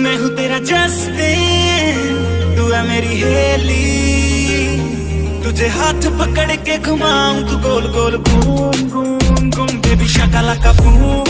मैं हूँ तेरा जस्टिन, तू है मेरी हेली। तुझे हाथ पकड़ के घुमाऊं, तू गोल गोल घूम घूम घूम बेबी शकला का बूम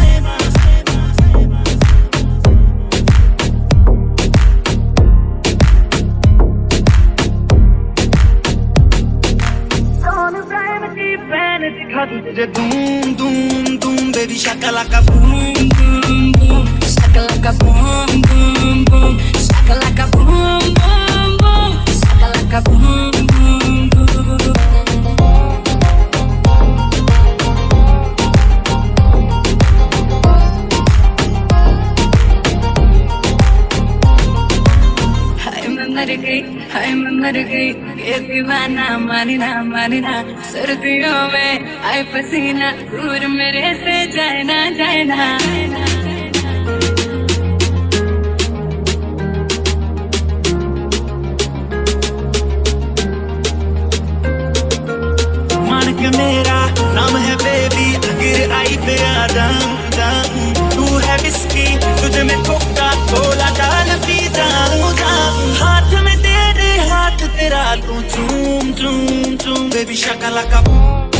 तुझे धूम धूम धूम baby shakalaka boom boom boom Shakalaka boom boom boom Shakalaka boom boom boom Shakalaka boom boom boom हाय मैं मर गई हाय मैं मर गई ये दीवाना मानी ना मानी ना सर्दियों में आए पसीना, दूर मेरे से जाए ना जाए ना। में तेरे हाथ